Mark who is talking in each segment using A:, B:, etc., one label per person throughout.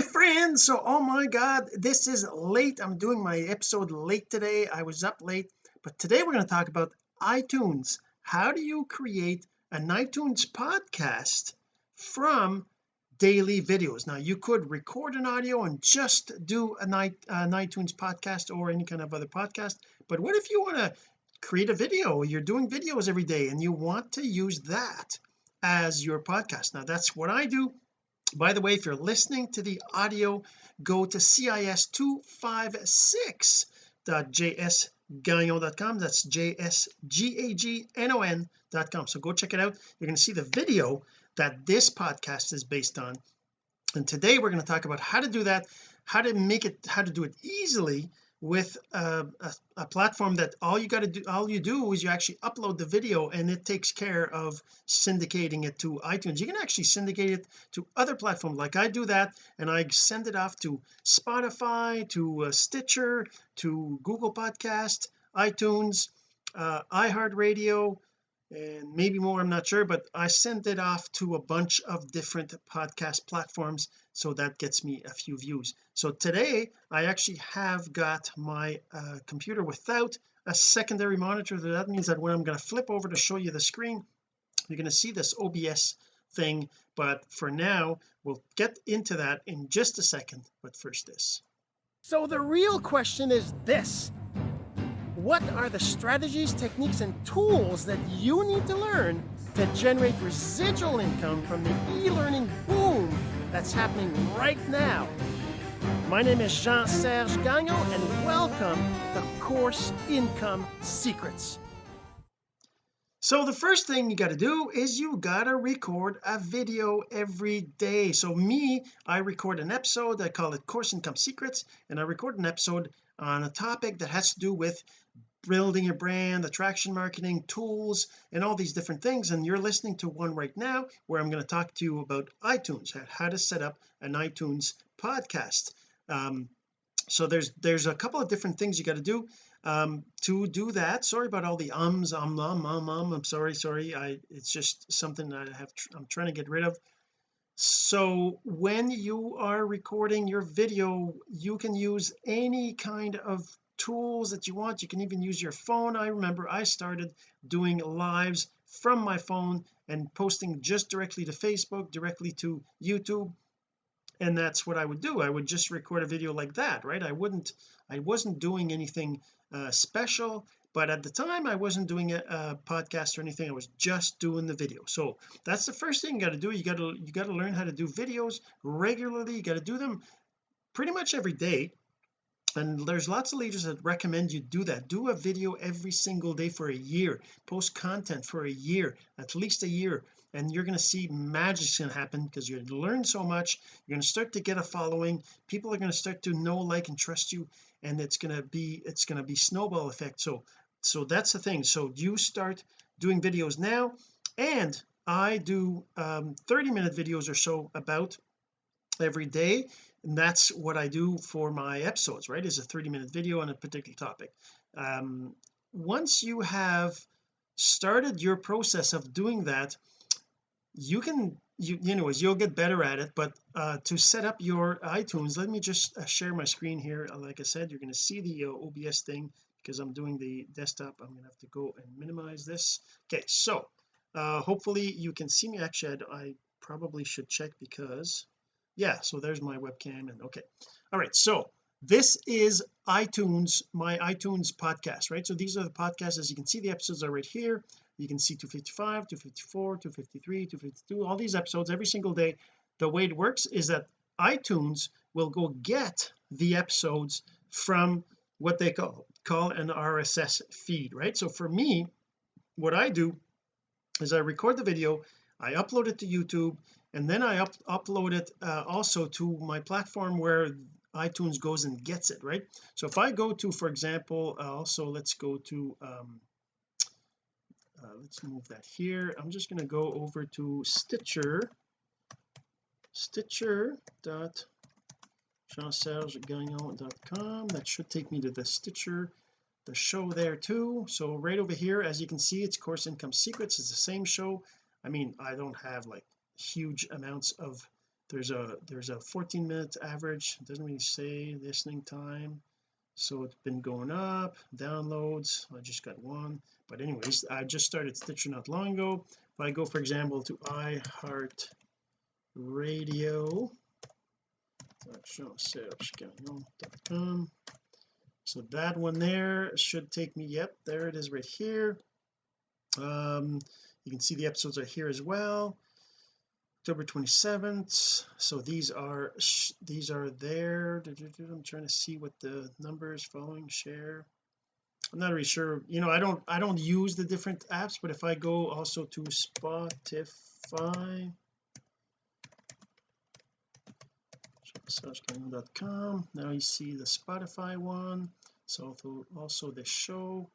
A: my friends. So oh my god this is late. I'm doing my episode late today. I was up late. But today we're going to talk about iTunes. How do you create an iTunes podcast from daily videos? Now you could record an audio and just do an, an iTunes podcast or any kind of other podcast. But what if you want to create a video? You're doing videos every day and you want to use that as your podcast. Now that's what I do by the way if you're listening to the audio go to cis256.jsgagnon.com that's j-s-g-a-g-n-o-n.com so go check it out. You're going to see the video that this podcast is based on. And today we're going to talk about how to do that how to make it how to do it easily with a, a, a, platform that all you got to do all you do is you actually upload the video and it takes care of syndicating it to iTunes. You can actually syndicate it to other platforms. Like I do that and I send it off to Spotify to uh, Stitcher to Google Podcast iTunes uh, iHeartRadio and maybe more I'm not sure but I sent it off to a bunch of different podcast platforms so that gets me a few views. So today I actually have got my uh, computer without a secondary monitor. That means that when I'm going to flip over to show you the screen you're going to see this OBS thing. But for now we'll get into that in just a second. But first this.
B: So the real question is this what are the strategies, techniques, and tools that you need to learn to generate residual income from the e-learning boom that's happening right now? My name is Jean-Serge Gagnon, and welcome to Course Income Secrets.
A: So the first thing you got to do is you got to record a video every day so me I record an episode I call it course income secrets and I record an episode on a topic that has to do with building a brand attraction marketing tools and all these different things and you're listening to one right now where I'm going to talk to you about iTunes how to set up an iTunes podcast. Um, so there's there's a couple of different things you got to do um, to do that. Sorry about all the ums um um um um I'm sorry sorry I it's just something I have I'm trying to get rid of so when you are recording your video you can use any kind of tools that you want. You can even use your phone. I remember I started doing lives from my phone and posting just directly to Facebook directly to YouTube. And that's what I would do. I would just record a video like that right? I wouldn't I wasn't doing anything uh, special but at the time I wasn't doing a, a, podcast or anything. I was just doing the video. So that's the first thing you got to do. You got to you got to learn how to do videos regularly. You got to do them pretty much every day. And there's lots of leaders that recommend you do that. Do a video every single day for a year. Post content for a year at least a year. And you're going to see magic's going to happen because you're going to learn so much. You're going to start to get a following. People are going to start to know like and trust you. And it's going to be it's going to be snowball effect. So so that's the thing. So you start doing videos now and I do um 30 minute videos or so about every day and that's what I do for my episodes right? Is a 30 minute video on a particular topic. Um, once you have started your process of doing that you can you anyways you'll get better at it but uh, to set up your iTunes let me just uh, share my screen here. Like I said you're going to see the uh, OBS thing because I'm doing the desktop I'm to have to go and minimize this. Okay so uh, hopefully you can see me. Actually I, I probably should check because yeah so there's my webcam and okay. All right so this is iTunes my iTunes podcast right? So these are the podcasts as you can see the episodes are right here. You can see 255 254 253 252 all these episodes every single day. The way it works is that iTunes will go get the episodes from what they call call an RSS feed right? So for me what I do is I record the video I upload it to YouTube and then I up upload it uh, also to my platform where iTunes goes and gets it right? So if I go to for example uh, also let's go to um, uh, let's move that here. I'm just going to go over to Stitcher. Stitcher dot jean-serge-gagnon.com that should take me to the Stitcher the show there too. So right over here as you can see it's course income secrets. It's the same show. I mean I don't have like huge amounts of there's a there's a 14 minute average. It doesn't really say listening time. So it's been going up downloads. I just got one. But anyways I just started Stitcher not long ago. If I go for example to iHeart radio so that one there should take me yep there it is right here. Um you can see the episodes are here as well. October 27th so these are these are there. I'm trying to see what the numbers following share. I'm not really sure. You know I don't I don't use the different apps but if I go also to Spotify searchgame.com now you see the Spotify one. So also the show.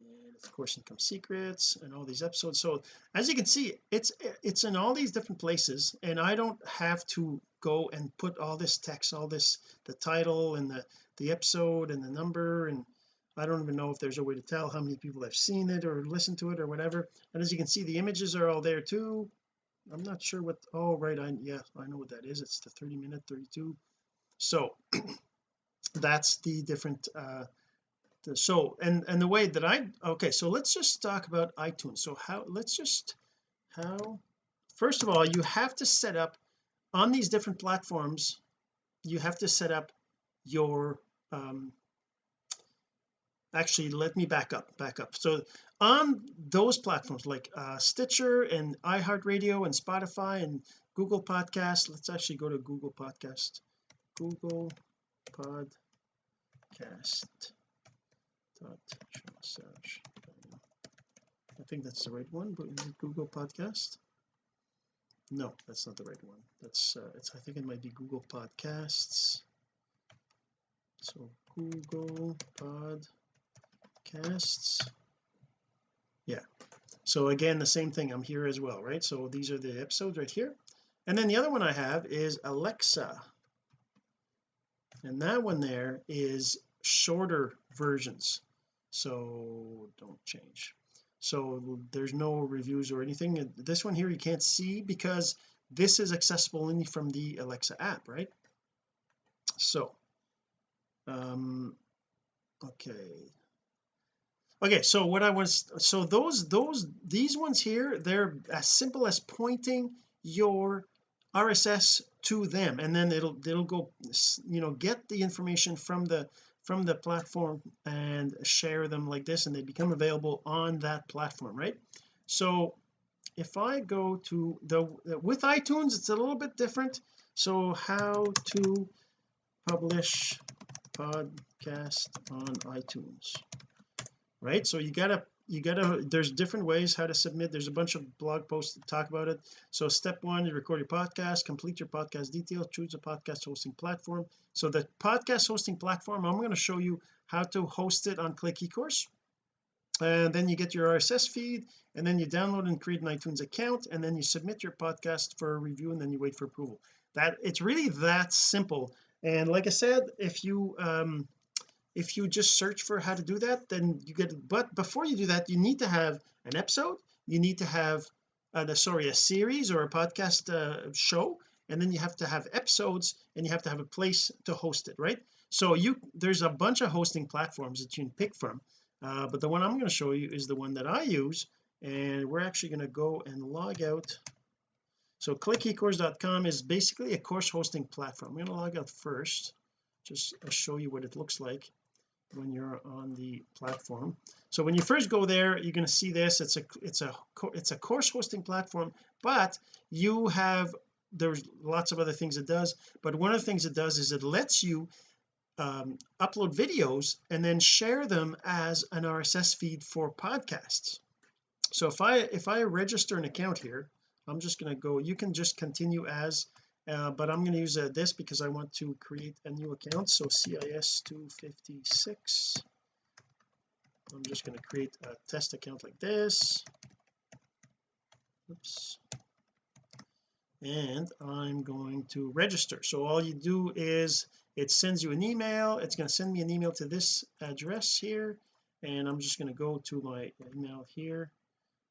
A: And of course income secrets and all these episodes. So as you can see it's it's in all these different places and I don't have to go and put all this text all this the title and the the episode and the number and I don't even know if there's a way to tell how many people have seen it or listened to it or whatever. And as you can see the images are all there too I'm not sure what oh right I yeah I know what that is. It's the 30 minute 32 so that's the different uh so and and the way that I okay so let's just talk about iTunes. So how let's just how first of all you have to set up on these different platforms you have to set up your um actually let me back up back up. So on those platforms like uh Stitcher and iHeartRadio and Spotify and Google Podcast let's actually go to Google Podcast Google Podcast search. I think that's the right one but Google podcast? No that's not the right one. That's uh, it's I think it might be Google Podcasts. So Google Podcasts. Yeah. So again the same thing. I'm here as well right? So these are the episodes right here. And then the other one I have is Alexa. And that one there is shorter versions. So don't change. So there's no reviews or anything. This one here you can't see because this is accessible only from the Alexa app right? So um okay okay so what I was so those those these ones here they're as simple as pointing your RSS to them and then it'll it'll go you know get the information from the from the platform and share them like this and they become available on that platform right? So if I go to the with iTunes it's a little bit different. So how to publish podcast on iTunes right? So you gotta you gotta there's different ways how to submit. There's a bunch of blog posts that talk about it. So step one you record your podcast complete your podcast details choose a podcast hosting platform. So the podcast hosting platform I'm going to show you how to host it on click ecourse. And then you get your RSS feed and then you download and create an iTunes account and then you submit your podcast for review and then you wait for approval. That it's really that simple. And like I said if you um if you just search for how to do that then you get but before you do that you need to have an episode you need to have uh, sorry a series or a podcast uh, show and then you have to have episodes and you have to have a place to host it right? So you there's a bunch of hosting platforms that you can pick from uh, but the one I'm going to show you is the one that I use and we're actually going to go and log out. So clickecourse.com is basically a course hosting platform. I'm going to log out first just show you what it looks like when you're on the platform. So when you first go there you're going to see this. It's a it's a it's a course hosting platform but you have there's lots of other things it does. But one of the things it does is it lets you um, upload videos and then share them as an RSS feed for podcasts. So if I if I register an account here I'm just going to go you can just continue as uh, but I'm going to use uh, this because I want to create a new account. So CIS 256 I'm just going to create a test account like this. Oops. And I'm going to register. So all you do is it sends you an email. It's going to send me an email to this address here. And I'm just going to go to my email here.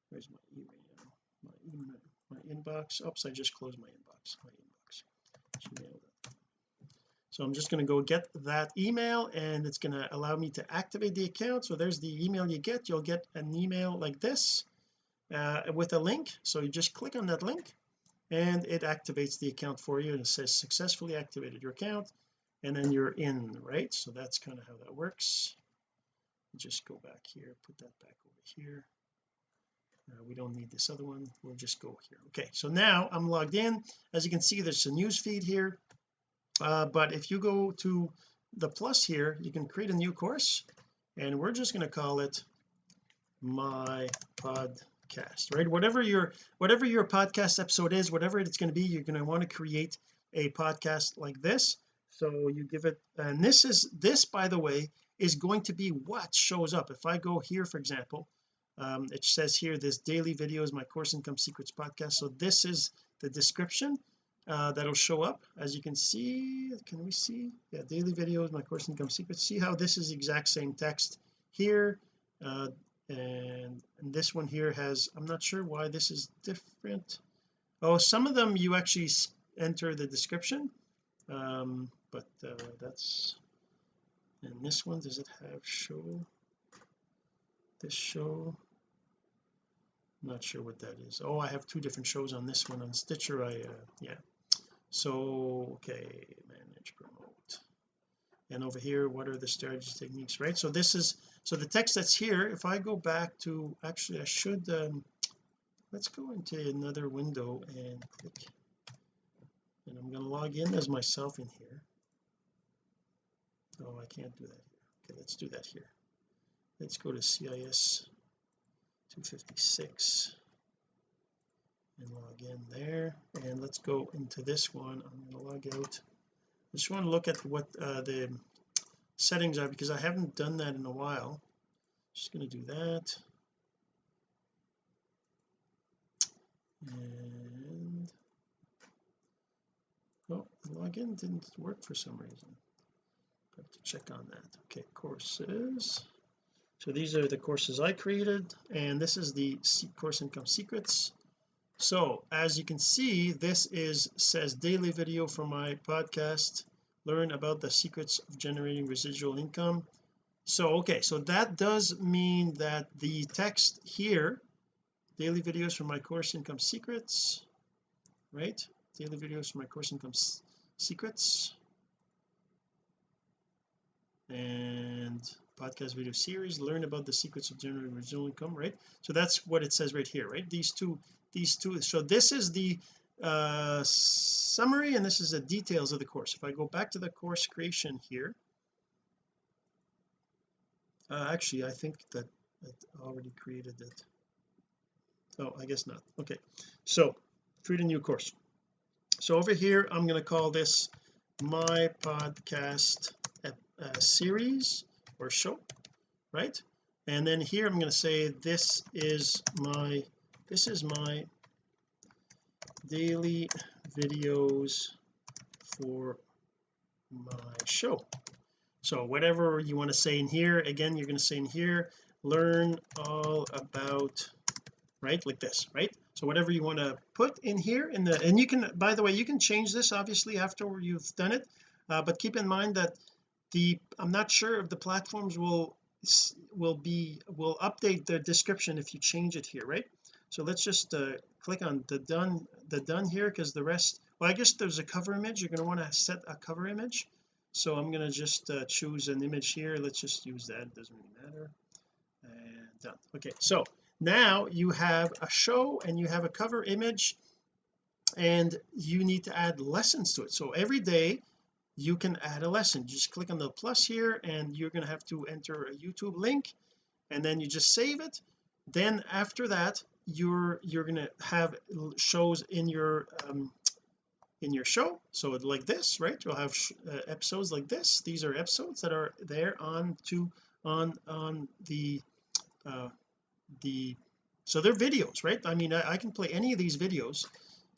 A: Where's my email? My email my inbox. Oops I just closed my inbox. My inbox gmail.com so I'm just going to go get that email and it's going to allow me to activate the account. So there's the email you get. You'll get an email like this uh, with a link. So you just click on that link and it activates the account for you and it says successfully activated your account and then you're in right? So that's kind of how that works. Just go back here put that back over here uh, we don't need this other one. We'll just go here. Okay so now I'm logged in. As you can see there's a news feed here. Uh, but if you go to the plus here you can create a new course and we're just going to call it my podcast right? Whatever your whatever your podcast episode is whatever it's going to be you're going to want to create a podcast like this. So you give it and this is this by the way is going to be what shows up. If I go here for example um, it says here this daily videos my course income secrets podcast. So this is the description uh, that'll show up. As you can see can we see? Yeah daily videos my course income secrets. See how this is exact same text here uh, and, and this one here has I'm not sure why this is different. Oh some of them you actually enter the description um, but uh, that's and this one does it have show this show. Not sure what that is. Oh I have two different shows on this one on Stitcher. I uh, yeah. So okay manage promote. And over here what are the strategy techniques right? So this is so the text that's here if I go back to actually I should um, let's go into another window and click. And I'm going to log in as myself in here. Oh I can't do that here. Okay let's do that here let's go to CIS 256 and log in there. And let's go into this one. I'm going to log out. I just want to look at what uh, the settings are because I haven't done that in a while. Just going to do that. And oh login didn't work for some reason. Have to check on that. Okay courses so these are the courses I created and this is the course income secrets. So as you can see this is says daily video for my podcast learn about the secrets of generating residual income. So okay so that does mean that the text here daily videos for my course income secrets right? Daily videos for my course income secrets. And podcast video series learn about the secrets of generating residual income right? So that's what it says right here right? These two these two so this is the uh summary and this is the details of the course. If I go back to the course creation here uh, actually I think that it already created it. Oh I guess not. Okay. So create a new course. So over here I'm going to call this my podcast uh, series or show right? And then here I'm going to say this is my this is my daily videos for my show. So whatever you want to say in here again you're going to say in here learn all about right like this right? So whatever you want to put in here in the and you can by the way you can change this obviously after you've done it uh, but keep in mind that the I'm not sure if the platforms will will be will update the description if you change it here right? So let's just uh, click on the done the done here because the rest well I guess there's a cover image. You're going to want to set a cover image. So I'm going to just uh, choose an image here. Let's just use that. It doesn't really matter. And done. Okay so now you have a show and you have a cover image and you need to add lessons to it. So every day you can add a lesson. Just click on the plus here and you're going to have to enter a YouTube link and then you just save it. Then after that you're you're going to have shows in your um, in your show. So like this right? You'll have uh, episodes like this. These are episodes that are there on to on on the uh the so they're videos right? I mean I, I can play any of these videos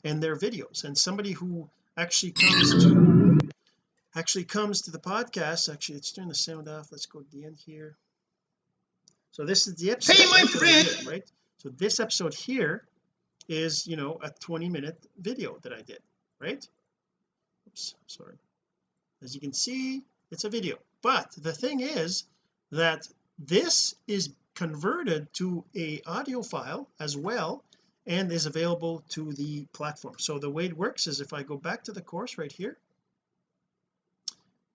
A: and they're videos. And somebody who actually comes to actually comes to the podcast. Actually let's turn the sound off. Let's go to the end here. So this is the episode. Hey my friend. right? So this episode here is you know a 20 minute video that I did right? Oops sorry. As you can see it's a video. But the thing is that this is converted to a audio file as well and is available to the platform. So the way it works is if I go back to the course right here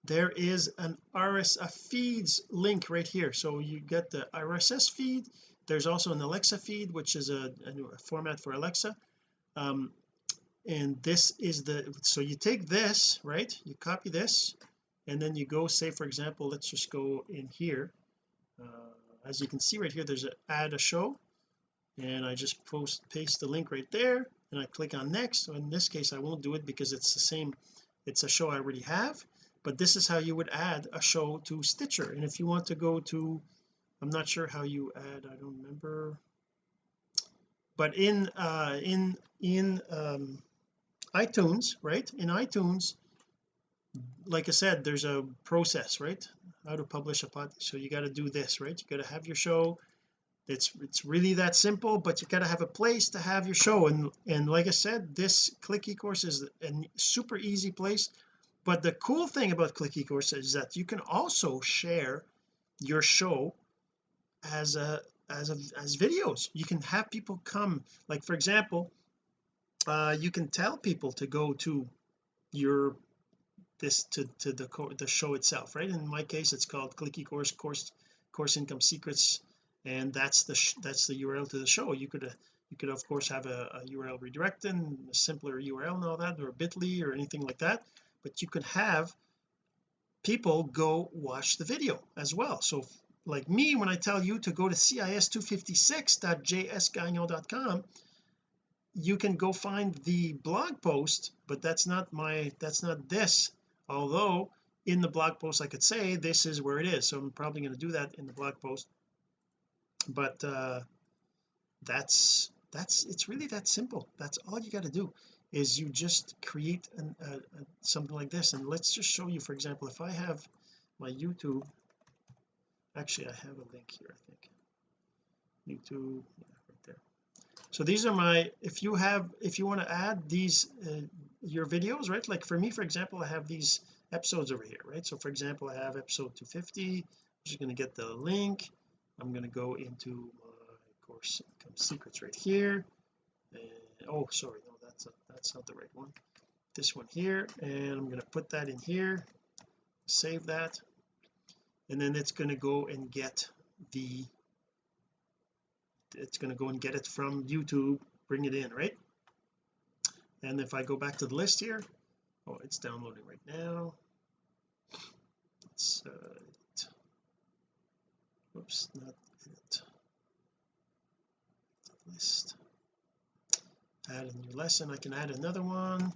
A: there is an RSS feeds link right here. So you get the RSS feed. There's also an Alexa feed which is a, a format for Alexa. Um, and this is the so you take this right? You copy this and then you go say for example let's just go in here. Uh, as you can see right here there's a add a show and I just post paste the link right there and I click on next. So in this case I won't do it because it's the same it's a show I already have but this is how you would add a show to Stitcher. And if you want to go to I'm not sure how you add I don't remember. But in uh in in um iTunes right? In iTunes like I said there's a process right? How to publish a pod so you got to do this right? You got to have your show. It's it's really that simple but you got to have a place to have your show. And and like I said this click eCourse is a super easy place but the cool thing about click eCourse is that you can also share your show as a as a as videos. You can have people come like for example uh you can tell people to go to your this to to the the show itself right? In my case it's called click eCourse course course income secrets and that's the that's the URL to the show. You could uh, you could of course have a, a URL redirected a simpler URL and all that or bit.ly or anything like that but you could have people go watch the video as well. So like me when I tell you to go to cis256.jsgagnon.com you can go find the blog post but that's not my that's not this. Although in the blog post I could say this is where it is. So I'm probably going to do that in the blog post. But uh that's that's it's really that simple. That's all you got to do is you just create an, something like this. And let's just show you for example if I have my YouTube actually I have a link here I think. YouTube yeah, right there. So these are my if you have if you want to add these uh, your videos right? Like for me for example I have these episodes over here right? So for example I have episode 250 I'm just going to get the link. I'm going to go into my course income secrets right here. And oh sorry that's a, that's not the right one. This one here and I'm going to put that in here. Save that. And then it's going to go and get the it's going to go and get it from YouTube. Bring it in right? And if I go back to the list here oh it's downloading right now. It's uh, oops not edit. List add a new lesson I can add another one.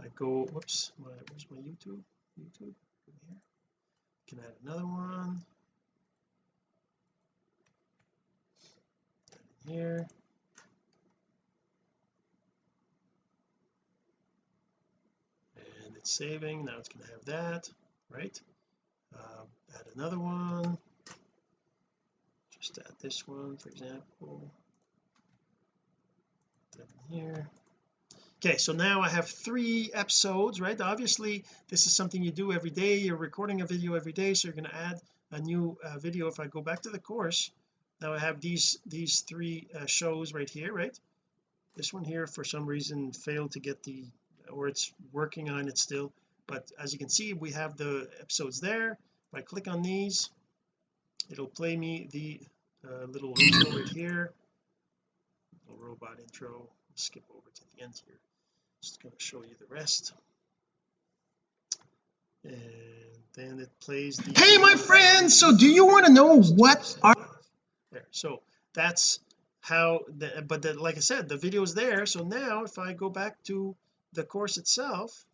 A: I go whoops my where's my YouTube? YouTube here. Can add another one. Here. And it's saving now it's going to have that right? Uh, add another one. Just add this one for example here. Okay so now I have three episodes right? Obviously this is something you do every day. You're recording a video every day so you're going to add a new uh, video. If I go back to the course now I have these these three uh, shows right here right? This one here for some reason failed to get the or it's working on it still. But as you can see we have the episodes there. If I click on these it'll play me the uh, little intro right here little robot intro. Skip over to the end here. Just going to show you the rest. And then it plays the hey my friends so do you want to know what are there so that's how the, but the, like I said the video is there so now if I go back to the course itself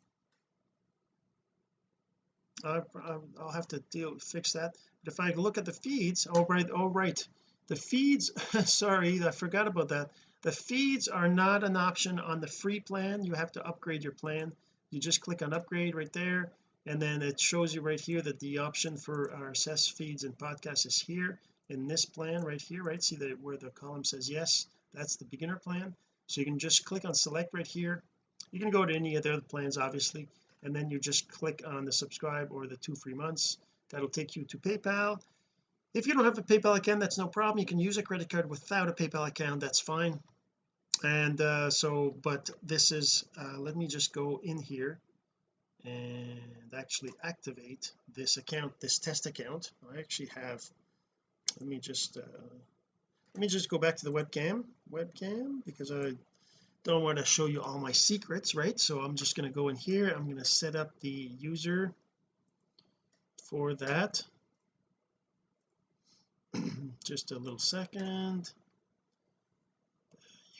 A: I, will have to deal fix that. But if I look at the feeds oh right oh right the feeds sorry I forgot about that. The feeds are not an option on the free plan. You have to upgrade your plan. You just click on upgrade right there and then it shows you right here that the option for our RSS feeds and podcasts is here in this plan right here right? See that where the column says yes that's the beginner plan. So you can just click on select right here. You can go to any of the other plans obviously and then you just click on the subscribe or the two free months. That'll take you to PayPal if you don't have a PayPal account that's no problem. You can use a credit card without a PayPal account. That's fine. And uh so but this is uh let me just go in here and actually activate this account this test account. I actually have let me just uh let me just go back to the webcam webcam because I don't want to show you all my secrets right? So I'm just going to go in here. I'm going to set up the user for that just a little second.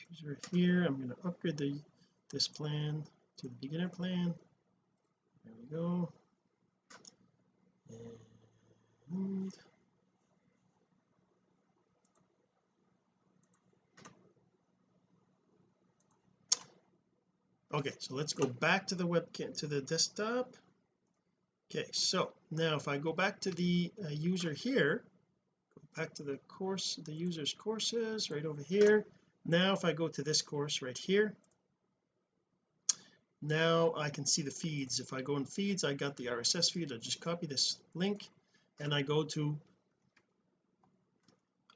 A: User here I'm going to upgrade the this plan to the beginner plan. There we go. And okay so let's go back to the webcam to the desktop. Okay so now if I go back to the uh, user here back to the course the user's courses right over here. Now if I go to this course right here now I can see the feeds. If I go in feeds I got the RSS feed. I just copy this link and I go to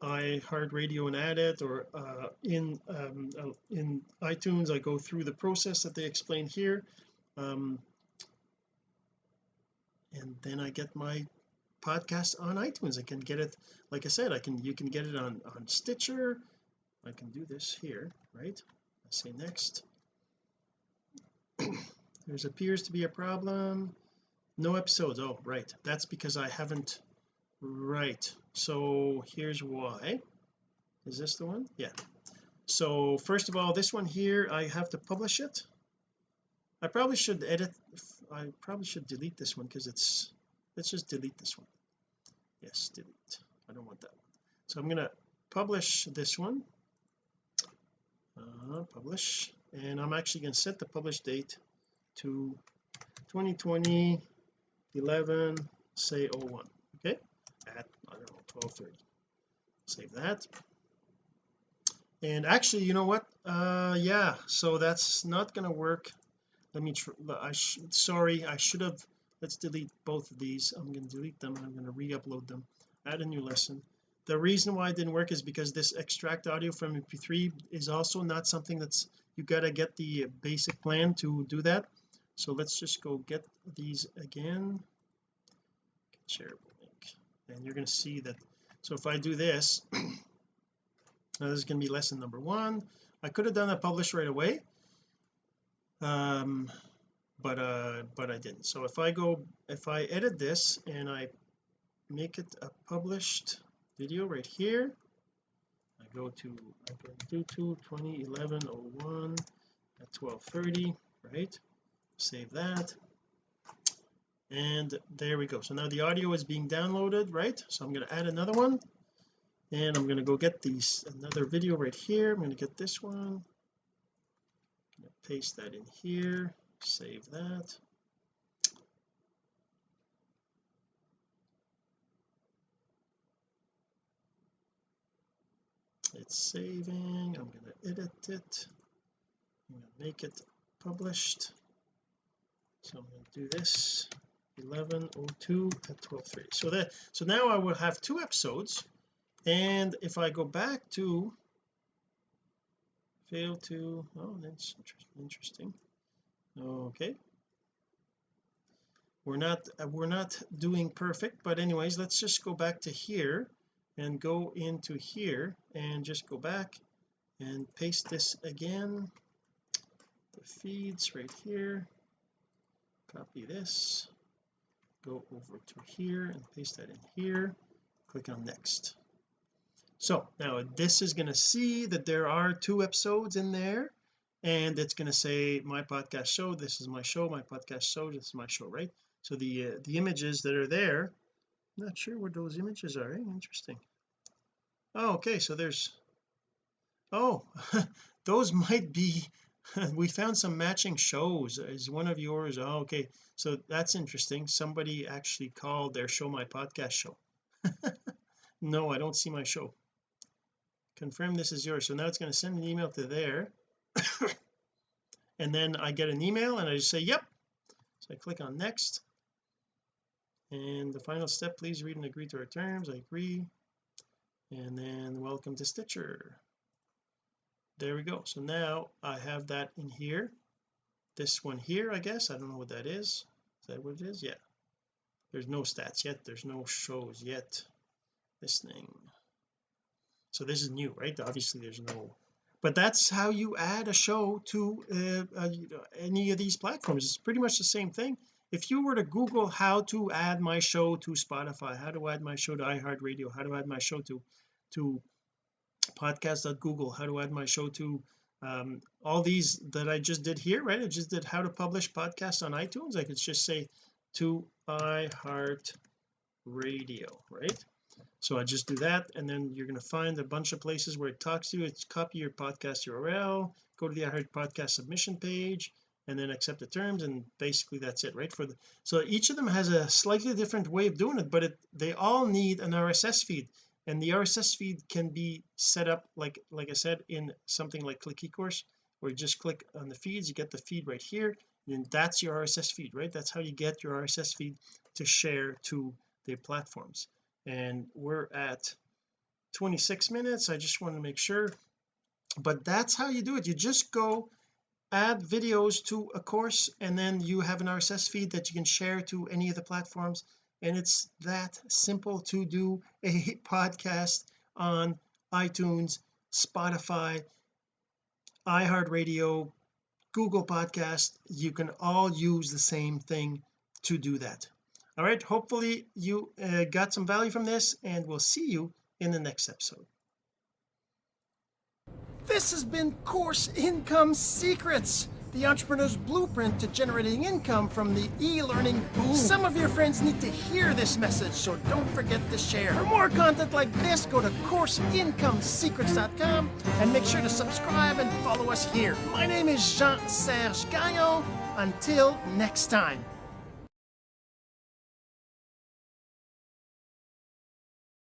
A: iHeartRadio and add it or uh, in um, uh, in iTunes I go through the process that they explain here. Um, and then I get my podcast on iTunes. I can get it like I said I can you can get it on on Stitcher. I can do this here right? I say next. There's appears to be a problem. No episodes. Oh right. That's because I haven't right. So here's why. Is this the one? Yeah. So first of all this one here I have to publish it. I probably should edit I probably should delete this one because it's let's just delete this one. Yes delete. I don't want that one. So I'm going to publish this one. Uh, publish. And I'm actually going to set the publish date to 2020 11 say 01 okay? At I don't know 1230 save that. And actually you know what? Uh yeah so that's not going to work. Let me try I sorry I should have let's delete both of these. I'm going to delete them and I'm going to re-upload them. Add a new lesson. The reason why it didn't work is because this extract audio from mp3 is also not something that's you got to get the basic plan to do that. So let's just go get these again. Shareable link. And you're going to see that so if I do this now this is going to be lesson number one. I could have done a publish right away. Um but uh but I didn't. So if I go if I edit this and I make it a published video right here I go to I go to 2011 01 at 1230 right? Save that. And there we go. So now the audio is being downloaded right? So I'm going to add another one. And I'm going to go get these another video right here. I'm going to get this one. Paste that in here save that. It's saving. I'm going to edit it. I'm going to make it published. So I'm going to do this. 1102 at 12.3 so that so now I will have two episodes. And if I go back to fail to oh that's interesting okay. We're not uh, we're not doing perfect but anyways let's just go back to here and go into here and just go back and paste this again. The feeds right here. Copy this. Go over to here and paste that in here. Click on next. So now this is going to see that there are two episodes in there and it's going to say my podcast show this is my show my podcast show this is my show right? So the uh, the images that are there not sure what those images are eh? interesting. Oh okay so there's oh those might be we found some matching shows. Is one of yours? Oh okay. So that's interesting. Somebody actually called their show my podcast show. No I don't see my show. Confirm this is yours. So now it's going to send an email to there and then I get an email and I just say yep. So I click on next. And the final step please read and agree to our terms. I agree. And then welcome to Stitcher. There we go. So now I have that in here. This one here I guess. I don't know what that is. Is that what it is? Yeah. There's no stats yet. There's no shows yet. This thing. So this is new right? Obviously there's no but that's how you add a show to uh, uh, any of these platforms. It's pretty much the same thing. If you were to google how to add my show to Spotify how to add my show to iHeartRadio how to add my show to to podcast.google how to add my show to um, all these that I just did here right? I just did how to publish podcasts on iTunes. I could just say to iHeart radio right so I just do that and then you're going to find a bunch of places where it talks to you. It's copy your podcast URL go to the iHeart podcast submission page and then accept the terms and basically that's it right? For the so each of them has a slightly different way of doing it but it they all need an RSS feed. And the RSS feed can be set up like like I said in something like click eCourse where you just click on the feeds you get the feed right here and that's your RSS feed right? That's how you get your RSS feed to share to the platforms and we're at 26 minutes. I just want to make sure. But that's how you do it. You just go add videos to a course and then you have an RSS feed that you can share to any of the platforms. And it's that simple to do a podcast on iTunes Spotify iHeartRadio Google podcast. You can all use the same thing to do that all right hopefully you uh, got some value from this and we'll see you in the next episode
B: this has been course income secrets the entrepreneur's blueprint to generating income from the e-learning boom. Some of your friends need to hear this message, so don't forget to share. For more content like this, go to CourseIncomeSecrets.com and make sure to subscribe and follow us here. My name is Jean-Serge Gagnon. Until next time.